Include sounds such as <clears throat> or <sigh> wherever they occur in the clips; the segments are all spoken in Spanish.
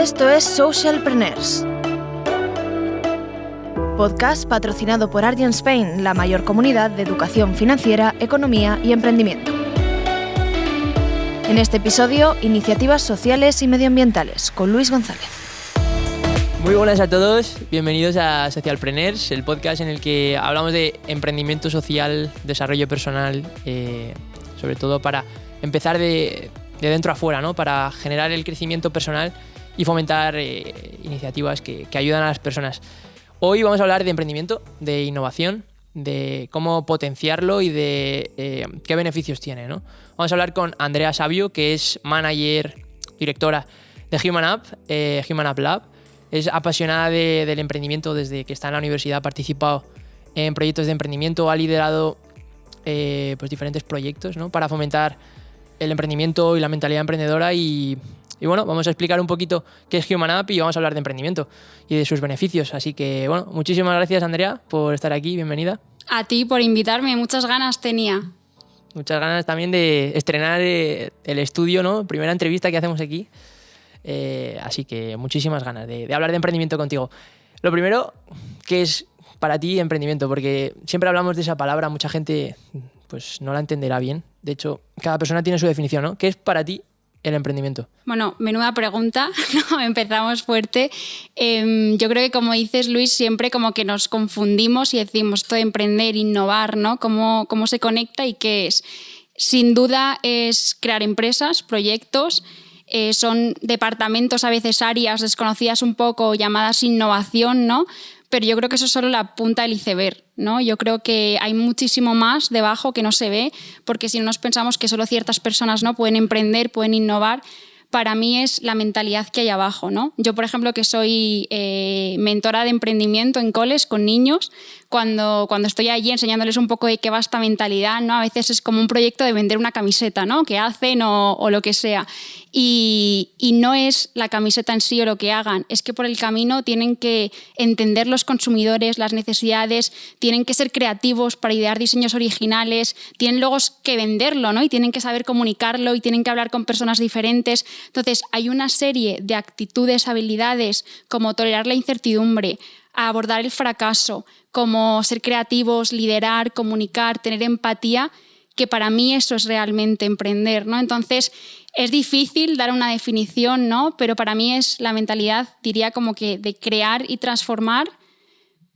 Esto es Socialpreneurs. Podcast patrocinado por Argent Spain, la mayor comunidad de educación financiera, economía y emprendimiento. En este episodio, iniciativas sociales y medioambientales con Luis González. Muy buenas a todos, bienvenidos a Socialpreneurs, el podcast en el que hablamos de emprendimiento social, desarrollo personal, eh, sobre todo para empezar de, dentro a fuera, ¿no? para generar el crecimiento personal y fomentar eh, iniciativas que, ayudan a las personas. Hoy vamos a hablar de emprendimiento, de innovación, de cómo potenciarlo y de eh, qué beneficios tiene. ¿no? Vamos a hablar con Andrea Sabio, que es manager, directora de Human App, Human App Lab es apasionada del emprendimiento desde que está en la universidad, ha participado en proyectos de emprendimiento, ha liderado eh, pues diferentes proyectos ¿no? para fomentar el emprendimiento y la mentalidad emprendedora y, bueno, vamos a explicar un poquito qué es Human App y vamos a hablar de emprendimiento y de sus beneficios. Así que bueno, muchísimas gracias Andrea por estar aquí, bienvenida. A ti por invitarme, muchas ganas tenía. Muchas ganas también de estrenar eh, el estudio, ¿no? Primera entrevista que hacemos aquí. Eh, así que muchísimas ganas de, hablar de emprendimiento contigo. Lo primero, ¿qué es para ti emprendimiento? Porque siempre hablamos de esa palabra, mucha gente pues no la entenderá bien. De hecho, cada persona tiene su definición, ¿no? ¿Qué es para ti el emprendimiento? Bueno, menuda pregunta, <laughs> empezamos fuerte. Em, yo creo que como dices Luis, siempre como que nos confundimos y decimos esto de emprender, innovar, ¿no? ¿Cómo, cómo se conecta y qué es? Sin duda es crear empresas, proyectos, eh, son departamentos, a veces áreas desconocidas un poco, llamadas innovación, ¿no? Pero yo creo que eso es solo la punta del iceberg, ¿no? Yo creo que hay muchísimo más debajo que no se ve, porque si no nos pensamos que solo ciertas personas no pueden emprender, pueden innovar, para mí es la mentalidad que hay abajo. ¿no? Yo, por ejemplo, que soy eh, mentora de emprendimiento en coles con niños, cuando, cuando estoy allí enseñándoles un poco de qué va esta mentalidad, ¿no? a veces es como un proyecto de vender una camiseta ¿no? que hacen o, o lo que sea. Y, y, no es la camiseta en sí o lo que hagan, es que por el camino tienen que entender los consumidores, las necesidades, tienen que ser creativos para idear diseños originales, tienen luego que venderlo ¿no? y tienen que saber comunicarlo y tienen que hablar con personas diferentes. Entonces, hay una serie de actitudes, habilidades, como tolerar la incertidumbre, abordar el fracaso, como ser creativos, liderar, comunicar, tener empatía, que para mí eso es realmente emprender, ¿no? Entonces, es difícil dar una definición, ¿no? Pero para mí es la mentalidad, diría como que de crear y transformar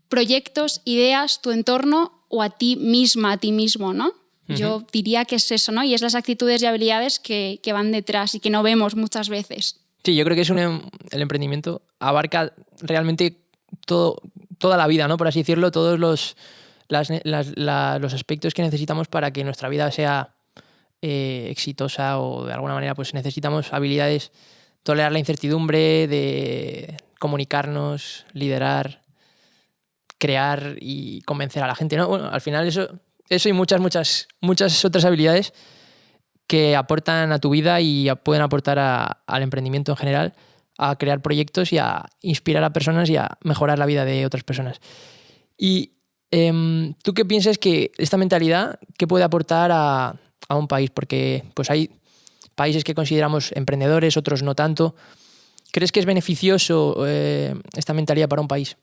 proyectos, ideas, tu entorno o a ti misma, a ti mismo, ¿no? Yo diría que es eso, ¿no? Y es las actitudes y habilidades que, van detrás y que no vemos muchas veces. Sí, yo creo que es un, em, el emprendimiento abarca realmente todo, toda la vida, ¿no? Por así decirlo, todos los, los aspectos que necesitamos para que nuestra vida sea eh, exitosa o de alguna manera pues necesitamos habilidades, tolerar la incertidumbre, de comunicarnos, liderar, crear y convencer a la gente, ¿no? Bueno, al final eso eso y muchas, muchas, muchas otras habilidades que aportan a tu vida y pueden aportar al emprendimiento en general, a crear proyectos y a inspirar a personas y a mejorar la vida de otras personas. Y em, tú qué piensas que esta mentalidad, qué puede aportar a, un país? Porque pues hay países que consideramos emprendedores, otros no tanto. ¿Crees que es beneficioso eh, esta mentalidad para un país?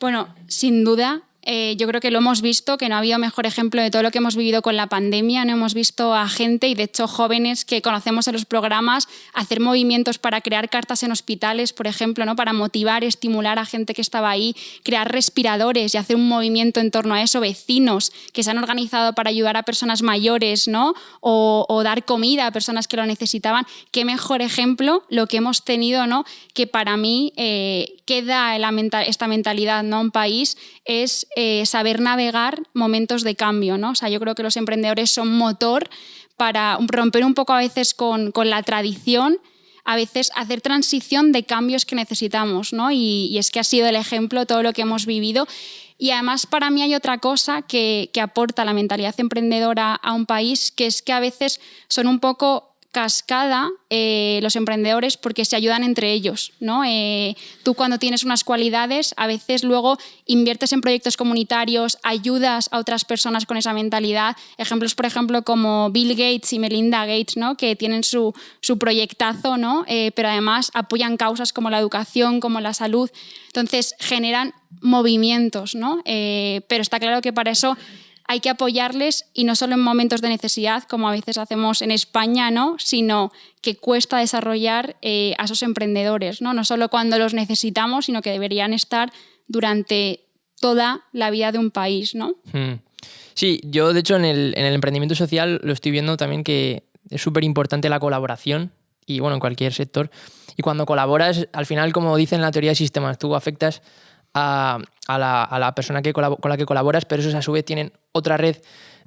Bueno, sin duda, eh, yo creo que lo hemos visto, que no ha habido mejor ejemplo de todo lo que hemos vivido con la pandemia. No hemos visto a gente y de hecho jóvenes que conocemos en los programas hacer movimientos para crear cartas en hospitales, por ejemplo, ¿no? para motivar, estimular a gente que estaba ahí, crear respiradores y hacer un movimiento en torno a eso, vecinos que se han organizado para ayudar a personas mayores ¿no? o, dar comida a personas que lo necesitaban. Qué mejor ejemplo lo que hemos tenido, ¿no? que para mí eh, queda esta mentalidad ¿no? un país es eh, saber navegar momentos de cambio. ¿no? O sea, yo creo que los emprendedores son motor para romper un poco a veces con, la tradición, a veces hacer transición de cambios que necesitamos. ¿no? Y, es que ha sido el ejemplo todo lo que hemos vivido. Y además para mí hay otra cosa que, que aporta la mentalidad emprendedora a un país, que es que a veces son un poco cascada eh, los emprendedores porque se ayudan entre ellos. ¿no? Eh, tú cuando tienes unas cualidades, a veces luego inviertes en proyectos comunitarios, ayudas a otras personas con esa mentalidad. Ejemplos, por ejemplo, como Bill Gates y Melinda Gates, ¿no? que tienen su, su proyectazo, ¿no? Eh, pero además apoyan causas como la educación, como la salud. Entonces generan movimientos, ¿no? pero está claro que para eso hay que apoyarles y no solo en momentos de necesidad, como a veces hacemos en España, ¿no? sino que cuesta desarrollar eh, a esos emprendedores, ¿no? no solo cuando los necesitamos, sino que deberían estar durante toda la vida de un país. ¿no? Hmm. Sí, yo de hecho en el, en el emprendimiento social lo estoy viendo también que es súper importante la colaboración y bueno, en cualquier sector. Y cuando colaboras, al final, como dicen en la teoría de sistemas, tú afectas a, la, persona que con la que colaboras, pero esos a su vez tienen otra red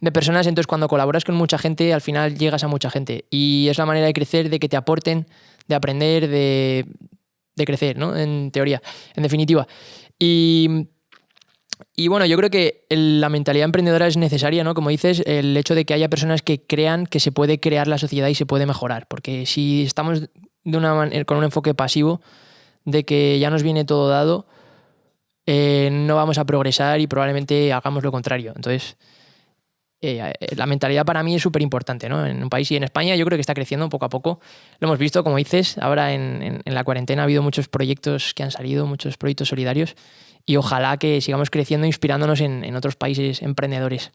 de personas, entonces cuando colaboras con mucha gente, al final llegas a mucha gente. Y es la manera de crecer, de que te aporten, de aprender, de, crecer, ¿no? En teoría, en definitiva. Y, y bueno, yo creo que la mentalidad emprendedora es necesaria, ¿no? Como dices, el hecho de que haya personas que crean que se puede crear la sociedad y se puede mejorar. Porque si estamos de una con un enfoque pasivo, de que ya nos viene todo dado, eh, no vamos a progresar y probablemente hagamos lo contrario. Entonces, eh, la mentalidad para mí es súper importante, ¿no? En un país y en España yo creo que está creciendo poco a poco. Lo hemos visto, como dices, ahora en, la cuarentena ha habido muchos proyectos que han salido, muchos proyectos solidarios y ojalá que sigamos creciendo inspirándonos en, otros países emprendedores.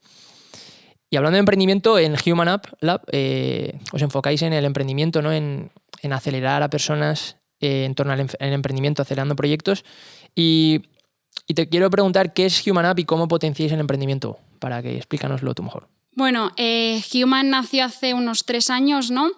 Y hablando de emprendimiento, en Human App Lab eh, os enfocáis en el emprendimiento, ¿no? en, acelerar a personas en torno al, al, emprendimiento, acelerando proyectos. Y y te quiero preguntar qué es Human App y cómo potenciáis el emprendimiento, para que explícanoslo tú mejor. Bueno, eh, Human nació hace unos tres años, ¿no?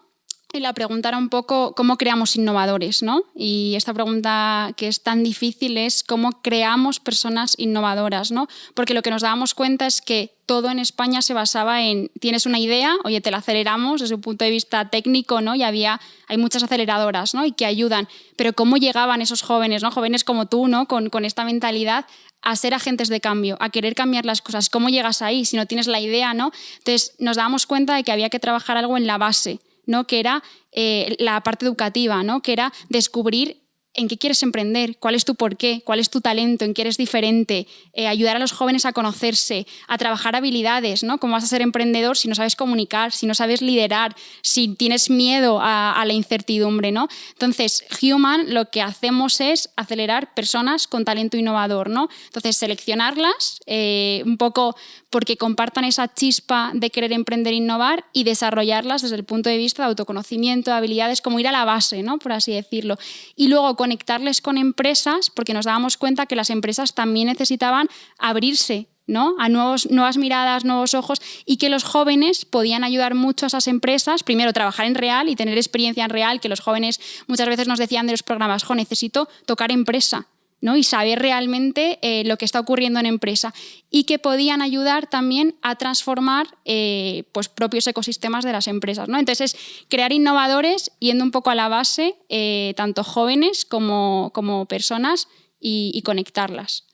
Y la pregunta era un poco cómo creamos innovadores, ¿no? Y esta pregunta que es tan difícil es cómo creamos personas innovadoras, ¿no? Porque lo que nos dábamos cuenta es que todo en España se basaba en tienes una idea, oye, te la aceleramos desde un punto de vista técnico, ¿no? Y había hay muchas aceleradoras, ¿no? Y que ayudan, pero cómo llegaban esos jóvenes, ¿no? Jóvenes como tú, ¿no? Con, con esta mentalidad a ser agentes de cambio, a querer cambiar las cosas. ¿Cómo llegas ahí si no tienes la idea, ¿no? Entonces nos dábamos cuenta de que había que trabajar algo en la base, ¿no? que era eh, la parte educativa, ¿no? que era descubrir en qué quieres emprender, cuál es tu porqué, cuál es tu talento, en qué eres diferente, eh, ayudar a los jóvenes a conocerse, a trabajar habilidades, ¿no? ¿Cómo vas a ser emprendedor si no sabes comunicar, si no sabes liderar, si tienes miedo a, la incertidumbre, ¿no? Entonces, Human lo que hacemos es acelerar personas con talento innovador, ¿no? Entonces, seleccionarlas eh, un poco porque compartan esa chispa de querer emprender e innovar y desarrollarlas desde el punto de vista de autoconocimiento, de habilidades, como ir a la base, ¿no? Por así decirlo. Y luego conectarles con empresas, porque nos dábamos cuenta que las empresas también necesitaban abrirse ¿no? a nuevos, nuevas miradas, nuevos ojos, y que los jóvenes podían ayudar mucho a esas empresas, primero trabajar en real y tener experiencia en real, que los jóvenes muchas veces nos decían de los programas, jo, necesito tocar empresa, y saber realmente eh, lo que está ocurriendo en empresa y que podían ayudar también a transformar eh, pues, propios ecosistemas de las empresas. ¿no? Entonces, crear innovadores yendo un poco a la base, eh, tanto jóvenes como, como personas, y, conectarlas.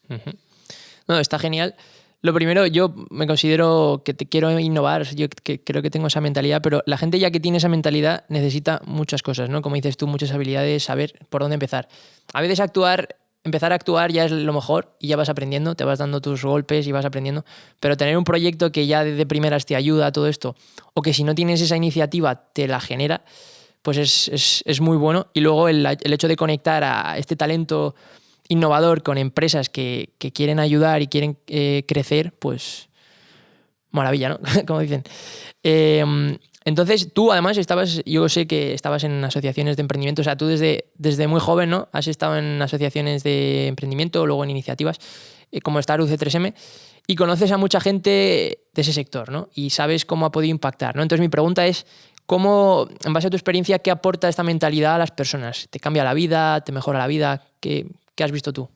No, está genial. Lo primero, yo me considero que te quiero innovar, yo creo que tengo esa mentalidad, pero la gente ya que tiene esa mentalidad necesita muchas cosas, ¿no? Como dices tú, muchas habilidades, saber por dónde empezar. A veces actuar empezar a actuar ya es lo mejor y ya vas aprendiendo, te vas dando tus golpes y vas aprendiendo, pero tener un proyecto que ya desde primeras te ayuda a todo esto, o que si no tienes esa iniciativa te la genera, pues es, muy bueno. Y luego el, hecho de conectar a este talento innovador con empresas que, quieren ayudar y quieren eh, crecer, pues maravilla, ¿no? <laughs> Como dicen. Eh, entonces, tú además estabas, yo sé que estabas en asociaciones de emprendimiento, o sea, tú desde, desde muy joven, ¿no? Has estado en asociaciones de emprendimiento, luego en iniciativas eh, como Star UC3M, y conoces a mucha gente de ese sector, ¿no? Y sabes cómo ha podido impactar, ¿no? Entonces, mi pregunta es, ¿cómo, en base a tu experiencia, qué aporta esta mentalidad a las personas? ¿Te cambia la vida? ¿Te mejora la vida? ¿Qué, qué has visto tú?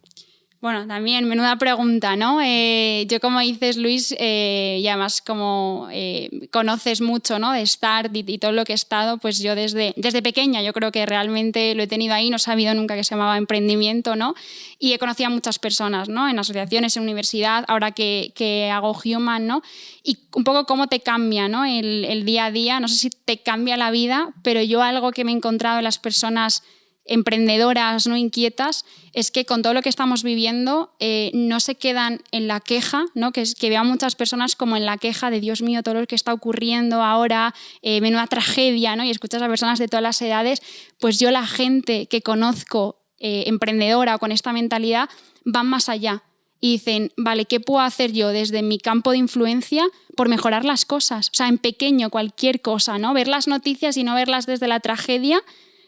Bueno, también, menuda pregunta, ¿no? Eh, yo, como dices, Luis, eh, y además como eh, conoces mucho, ¿no? De Start y, todo lo que he estado, pues yo desde, desde pequeña, yo creo que realmente lo he tenido ahí, no he sabido nunca que se llamaba emprendimiento, ¿no? Y he conocido a muchas personas, ¿no? En asociaciones, en universidad, ahora que, que hago Human, ¿no? Y un poco cómo te cambia, ¿no? El, el día a día, no sé si te cambia la vida, pero yo algo que me he encontrado en las personas emprendedoras, no inquietas, es que con todo lo que estamos viviendo eh, no se quedan en la queja, ¿no? que, es, que vean muchas personas como en la queja de Dios mío, todo lo que está ocurriendo ahora, eh, menuda tragedia, ¿no? y escuchas a personas de todas las edades, pues yo la gente que conozco eh, emprendedora con esta mentalidad van más allá y dicen, vale, ¿qué puedo hacer yo desde mi campo de influencia por mejorar las cosas? O sea, en pequeño, cualquier cosa, ¿no? Ver las noticias y no verlas desde la tragedia,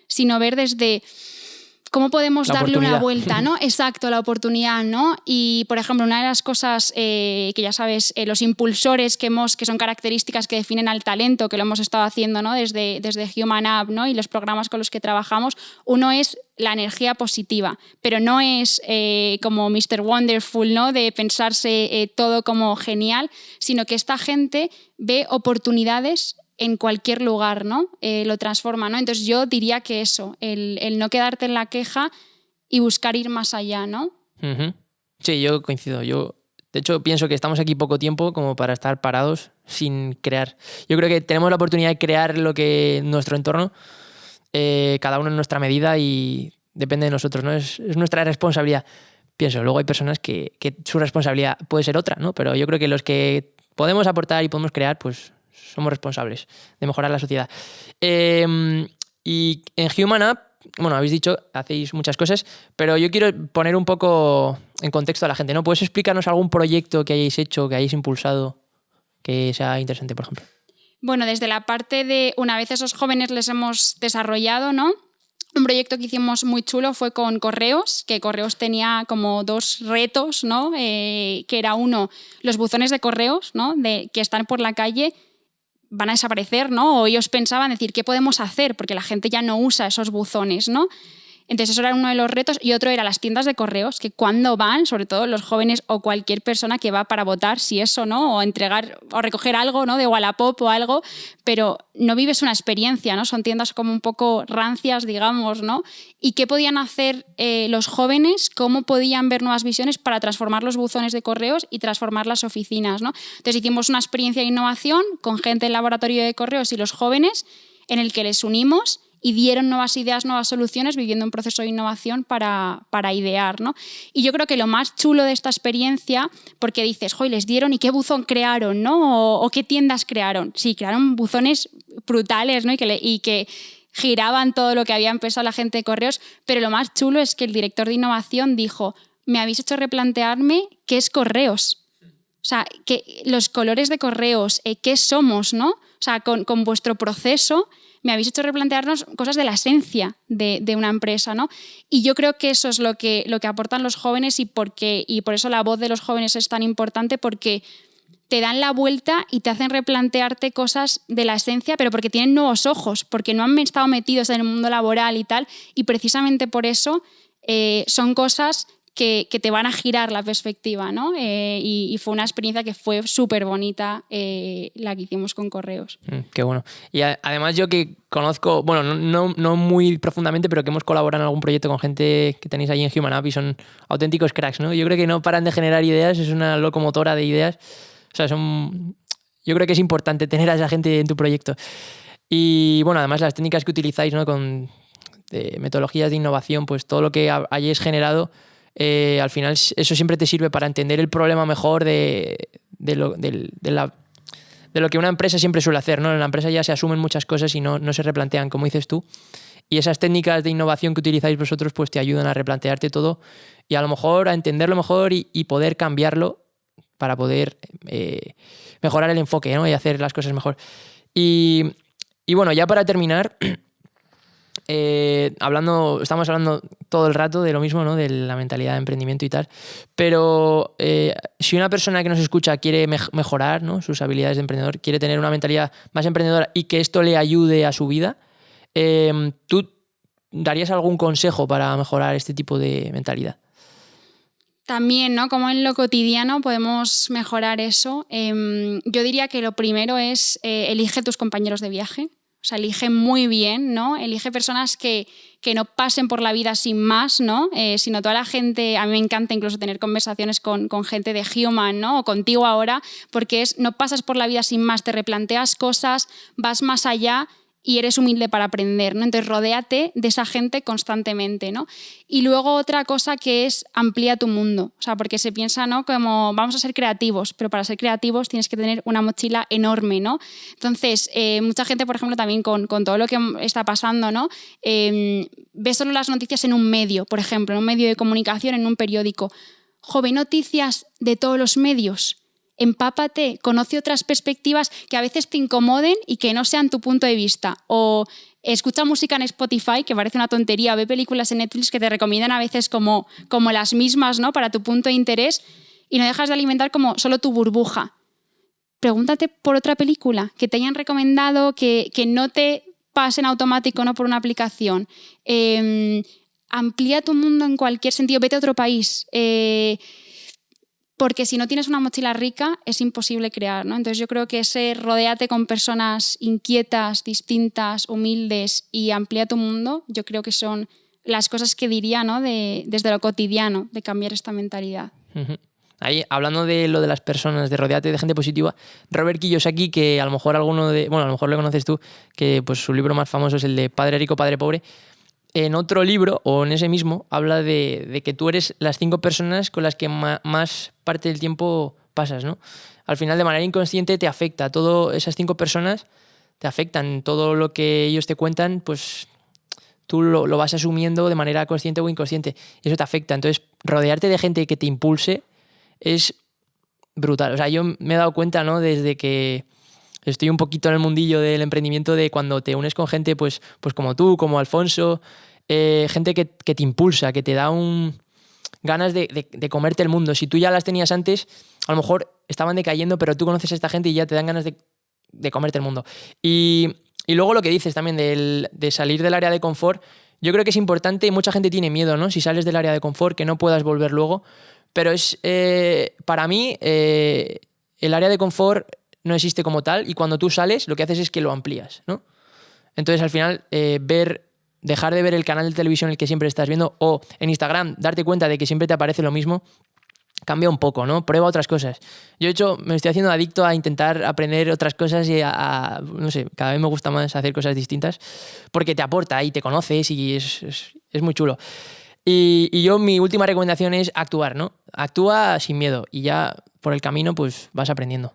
sino ver desde cómo podemos darle una vuelta, ¿no? <laughs> Exacto, la oportunidad, ¿no? Y, por ejemplo, una de las cosas eh, que ya sabes, eh, los impulsores que, hemos, que son características que definen al talento, que lo hemos estado haciendo, ¿no? Desde, desde Human App, ¿no? Y los programas con los que trabajamos, uno es la energía positiva, pero no es eh, como Mr. Wonderful, ¿no? De pensarse todo como genial, sino que esta gente ve oportunidades en cualquier lugar, ¿no? Eh, lo transforma, ¿no? Entonces yo diría que eso, el, no quedarte en la queja y buscar ir más allá, ¿no? Sí, yo coincido. Yo, de hecho, pienso que estamos aquí poco tiempo como para estar parados sin crear. Yo creo que tenemos la oportunidad de crear lo que nuestro entorno, eh, cada uno en nuestra medida y depende de nosotros, ¿no? Es, nuestra responsabilidad. Pienso, luego hay personas que, que su responsabilidad puede ser otra, ¿no? Pero yo creo que los que podemos aportar y podemos crear, pues somos responsables de mejorar la sociedad. Em, y en Human App, bueno, habéis dicho, hacéis muchas cosas, pero yo quiero poner un poco en contexto a la gente, ¿no? ¿Puedes explicarnos algún proyecto que hayáis hecho, que hayáis impulsado, que sea interesante, por ejemplo? Bueno, desde la parte de una vez esos jóvenes les hemos desarrollado, ¿no? Un proyecto que hicimos muy chulo fue con Correos, que Correos tenía como dos retos, ¿no? Eh, que era uno, los buzones de correos, ¿no? De, que están por la calle van a desaparecer, ¿no? O ellos pensaban decir, ¿qué podemos hacer? Porque la gente ya no usa esos buzones, ¿no? Entonces eso era uno de los retos y otro era las tiendas de correos, que cuando van, sobre todo los jóvenes o cualquier persona que va para votar, si eso, ¿no? O entregar o recoger algo, ¿no? De Wallapop o algo, pero no vives una experiencia, ¿no? Son tiendas como un poco rancias, digamos, ¿no? ¿Y qué podían hacer eh, los jóvenes? ¿Cómo podían ver nuevas visiones para transformar los buzones de correos y transformar las oficinas, ¿no? Entonces hicimos una experiencia de innovación con gente del laboratorio de correos y los jóvenes en el que les unimos y dieron nuevas ideas, nuevas soluciones, viviendo un proceso de innovación para, para idear. ¿no? Y yo creo que lo más chulo de esta experiencia, porque dices, joy, les dieron y qué buzón crearon, ¿no? O, qué tiendas crearon. Sí, crearon buzones brutales ¿no? y, que, y que giraban todo lo que había empezado la gente de correos, pero lo más chulo es que el director de innovación dijo, me habéis hecho replantearme qué es correos. O sea, que los colores de correos, eh, qué somos, ¿no? O sea, con, con vuestro proceso me habéis hecho replantearnos cosas de la esencia de, una empresa, ¿no? Y yo creo que eso es lo que, lo que aportan los jóvenes y, porque, y por eso la voz de los jóvenes es tan importante porque te dan la vuelta y te hacen replantearte cosas de la esencia, pero porque tienen nuevos ojos, porque no han estado metidos en el mundo laboral y tal, y precisamente por eso eh, son cosas que, te van a girar la perspectiva, ¿no? Eh, y, fue una experiencia que fue súper bonita eh, la que hicimos con Correos. Mm, qué bueno. Y además yo que conozco, bueno, no, no, muy profundamente, pero que hemos colaborado en algún proyecto con gente que tenéis ahí en Human App y son auténticos cracks, ¿no? Yo creo que no paran de generar ideas, es una locomotora de ideas. O sea, son... Yo creo que es importante tener a esa gente en tu proyecto. Y bueno, además las técnicas que utilizáis, ¿no? Con metodologías de innovación, pues todo lo que hayáis generado eh, al final eso siempre te sirve para entender el problema mejor de, lo, que una empresa siempre suele hacer. ¿no? En la empresa ya se asumen muchas cosas y no, se replantean, como dices tú. Y esas técnicas de innovación que utilizáis vosotros pues te ayudan a replantearte todo y a lo mejor a entenderlo mejor y, poder cambiarlo para poder eh, mejorar el enfoque y hacer las cosas mejor. y bueno, ya para terminar, <clears throat> eh, hablando, estamos hablando todo el rato de lo mismo, ¿no? De la mentalidad de emprendimiento y tal. Pero eh, si una persona que nos escucha quiere mejorar sus habilidades de emprendedor, quiere tener una mentalidad más emprendedora y que esto le ayude a su vida, eh, ¿tú darías algún consejo para mejorar este tipo de mentalidad? También, ¿no? Como en lo cotidiano podemos mejorar eso. Em, yo diría que lo primero es elige tus compañeros de viaje. O sea, elige muy bien, ¿no? Elige personas que, que no pasen por la vida sin más, ¿no? Eh, sino toda la gente, a mí me encanta incluso tener conversaciones con, con, gente de Human, ¿no? O contigo ahora, porque es, no pasas por la vida sin más, te replanteas cosas, vas más allá y eres humilde para aprender, ¿no? Entonces, rodéate de esa gente constantemente, ¿no? Y luego otra cosa que es amplía tu mundo, o sea, porque se piensa, ¿no? Como vamos a ser creativos, pero para ser creativos tienes que tener una mochila enorme, ¿no? Entonces, eh, mucha gente, por ejemplo, también con, con, todo lo que está pasando, ¿no? Eh, ve solo las noticias en un medio, por ejemplo, en un medio de comunicación, en un periódico. Joven, noticias de todos los medios empápate, conoce otras perspectivas que a veces te incomoden y que no sean tu punto de vista. O escucha música en Spotify, que parece una tontería, ve películas en Netflix que te recomiendan a veces como, como las mismas, ¿no? Para tu punto de interés y no dejas de alimentar como solo tu burbuja. Pregúntate por otra película que te hayan recomendado, que, que no te pasen automático ¿no? por una aplicación. Eh, amplía tu mundo en cualquier sentido, vete a otro país. Eh, porque si no tienes una mochila rica es imposible crear, ¿no? Entonces yo creo que ese rodeate con personas inquietas, distintas, humildes y amplía tu mundo, yo creo que son las cosas que diría, ¿no? De, desde lo cotidiano, de cambiar esta mentalidad. Ahí, hablando de lo de las personas, de rodeate de gente positiva, Robert Kiyosaki, que a lo mejor alguno de, bueno, a lo mejor lo conoces tú, que pues su libro más famoso es el de Padre Rico, Padre Pobre, en otro libro, o en ese mismo, habla de, que tú eres las cinco personas con las que más parte del tiempo pasas, ¿no? Al final, de manera inconsciente, te afecta. Todas esas cinco personas te afectan. Todo lo que ellos te cuentan, pues tú lo, vas asumiendo de manera consciente o inconsciente. Eso te afecta. Entonces, rodearte de gente que te impulse es brutal. O sea, yo me he dado cuenta, ¿no? Desde que estoy un poquito en el mundillo del emprendimiento de cuando te unes con gente pues, pues como tú, como Alfonso, eh, gente que, te impulsa, que te da un ganas de, comerte el mundo. Si tú ya las tenías antes, a lo mejor estaban decayendo, pero tú conoces a esta gente y ya te dan ganas de, comerte el mundo. Y, luego lo que dices también de salir del área de confort, yo creo que es importante y mucha gente tiene miedo, ¿no? Si sales del área de confort, que no puedas volver luego. Pero es, eh, para mí, eh, el área de confort no existe como tal y cuando tú sales lo que haces es que lo amplías, ¿no? Entonces al final eh, ver, dejar de ver el canal de televisión el que siempre estás viendo o en Instagram darte cuenta de que siempre te aparece lo mismo, cambia un poco, ¿no? Prueba otras cosas. Yo, de hecho, me estoy haciendo adicto a intentar aprender otras cosas y a, no sé, cada vez me gusta más hacer cosas distintas porque te aporta y te conoces y es, es, muy chulo. Y, y, yo, mi última recomendación es actuar, ¿no? Actúa sin miedo y ya por el camino, pues vas aprendiendo.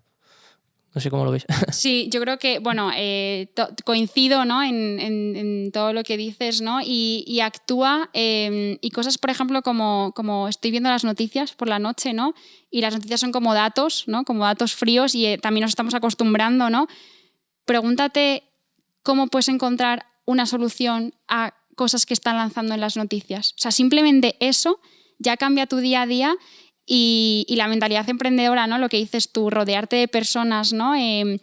No sé cómo lo ves. <laughs> Sí, yo creo que, bueno, eh, coincido ¿no? en, todo lo que dices, ¿no? Y, y actúa, em, y cosas, por ejemplo, como, como estoy viendo las noticias por la noche, ¿no? Y las noticias son como datos, ¿no? Como datos fríos y eh, también nos estamos acostumbrando, ¿no? Pregúntate cómo puedes encontrar una solución a cosas que están lanzando en las noticias. O sea, simplemente eso ya cambia tu día a día y, la mentalidad emprendedora, ¿no? Lo que dices tú, rodearte de personas, ¿no? Em,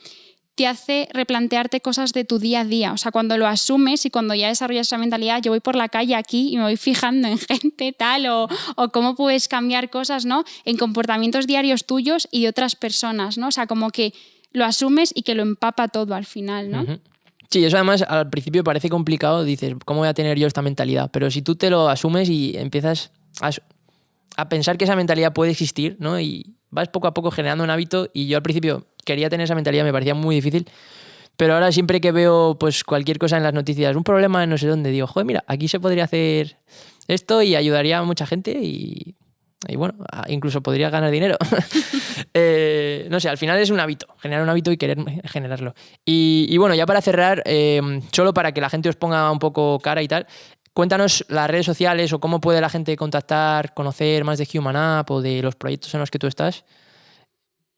te hace replantearte cosas de tu día a día. O sea, cuando lo asumes y cuando ya desarrollas esa mentalidad, yo voy por la calle aquí y me voy fijando en <laughs> gente tal o, o, cómo puedes cambiar cosas, ¿no? En comportamientos diarios tuyos y de otras personas, ¿no? O sea, como que lo asumes y que lo empapa todo al final, ¿no? Sí, eso además al principio parece complicado, dices, ¿cómo voy a tener yo esta mentalidad? Pero si tú te lo asumes y empiezas a a pensar que esa mentalidad puede existir, ¿no? Y vas poco a poco generando un hábito y yo al principio quería tener esa mentalidad, me parecía muy difícil, pero ahora siempre que veo pues cualquier cosa en las noticias, un problema en no sé dónde, digo, joder, mira, aquí se podría hacer esto y ayudaría a mucha gente y, bueno, incluso podría ganar dinero. <laughs> Eh, no sé, al final es un hábito, generar un hábito y querer generarlo. Y, bueno, ya para cerrar, eh, solo para que la gente os ponga un poco cara y tal, Cuéntanos las redes sociales o cómo puede la gente contactar, conocer más de Human App o de los proyectos en los que tú estás.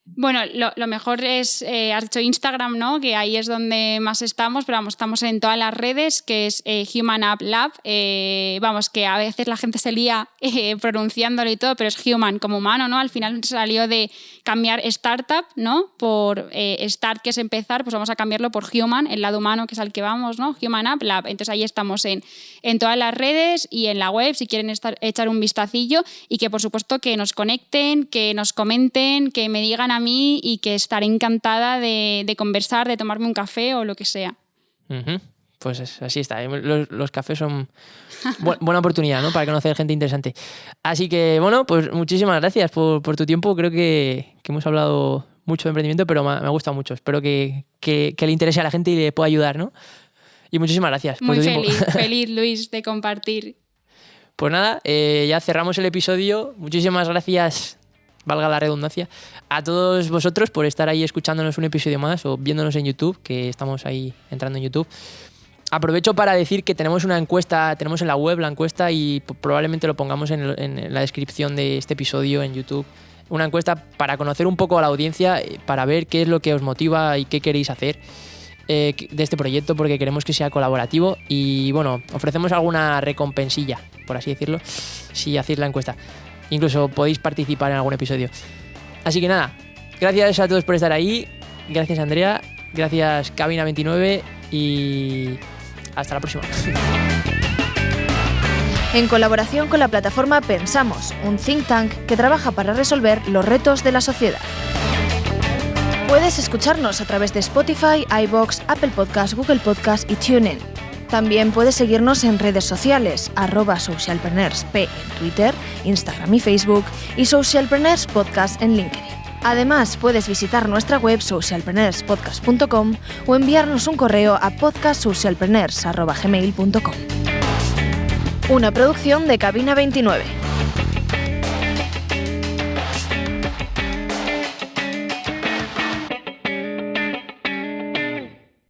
Bueno, lo, mejor es, eh, has dicho Instagram, ¿no? Que ahí es donde más estamos, pero vamos, estamos en todas las redes, que es eh, Human App Lab. Eh, vamos, que a veces la gente se lía <laughs> pronunciándolo y todo, pero es Human como humano, ¿no? Al final salió de cambiar Startup, ¿no? Por Start, que es empezar, pues vamos a cambiarlo por Human, el lado humano, que es al que vamos, ¿no? Human App Lab. Entonces ahí estamos en, en todas las redes y en la web, si quieren estar, echar un vistacillo y que por supuesto que nos conecten, que nos comenten, que me digan a mí y que estaré encantada de, conversar, de tomarme un café o lo que sea. Pues así está. ¿eh? Los, cafés son <laughs> buena oportunidad ¿no? para conocer gente interesante. Así que, bueno, pues muchísimas gracias por, tu tiempo. Creo que, hemos hablado mucho de emprendimiento, pero me, ha gustado mucho. Espero que, le interese a la gente y le pueda ayudar, ¿no? Y muchísimas gracias. Muy feliz, <laughs> feliz, Luis, de compartir. Pues nada, eh, ya cerramos el episodio. Muchísimas gracias valga la redundancia, a todos vosotros por estar ahí escuchándonos un episodio más o viéndonos en YouTube, que estamos ahí entrando en YouTube. Aprovecho para decir que tenemos una encuesta, tenemos en la web la encuesta y probablemente lo pongamos en, la descripción de este episodio en YouTube. Una encuesta para conocer un poco a la audiencia, eh, para ver qué es lo que os motiva y qué queréis hacer eh, de este proyecto, porque queremos que sea colaborativo y bueno, ofrecemos alguna recompensilla, por así decirlo, si hacéis la encuesta. Incluso podéis participar en algún episodio. Así que nada, gracias a todos por estar ahí. Gracias Andrea, gracias Cabina29 y hasta la próxima. <laughs> En colaboración con la plataforma Pensamos, un think tank que trabaja para resolver los retos de la sociedad. Puedes escucharnos a través de Spotify, iBox, Apple Podcasts, Google Podcasts y TuneIn. También puedes seguirnos en redes sociales, arroba socialpreneursp en Twitter, Instagram y Facebook y Socialpreneurs Podcast en LinkedIn. Además, puedes visitar nuestra web socialpreneurspodcast.com o enviarnos un correo a podcastsocialpreneurs.gmail.com. Una producción de Cabina 29.